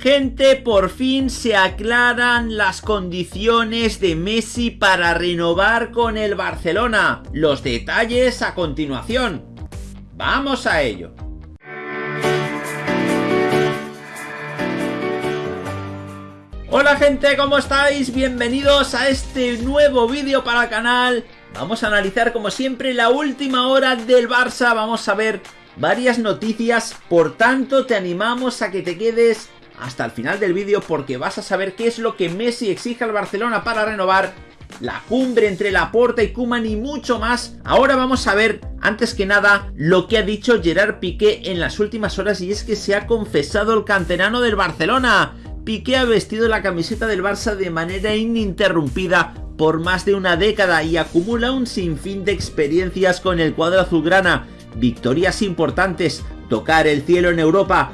Gente, por fin se aclaran las condiciones de Messi para renovar con el Barcelona. Los detalles a continuación. ¡Vamos a ello! Hola gente, ¿cómo estáis? Bienvenidos a este nuevo vídeo para el canal. Vamos a analizar como siempre la última hora del Barça. Vamos a ver varias noticias. Por tanto, te animamos a que te quedes hasta el final del vídeo porque vas a saber qué es lo que Messi exige al Barcelona para renovar la cumbre entre Laporta y Kuman y mucho más. Ahora vamos a ver, antes que nada, lo que ha dicho Gerard Piqué en las últimas horas y es que se ha confesado el canterano del Barcelona. Piqué ha vestido la camiseta del Barça de manera ininterrumpida por más de una década y acumula un sinfín de experiencias con el cuadro azulgrana. Victorias importantes, tocar el cielo en Europa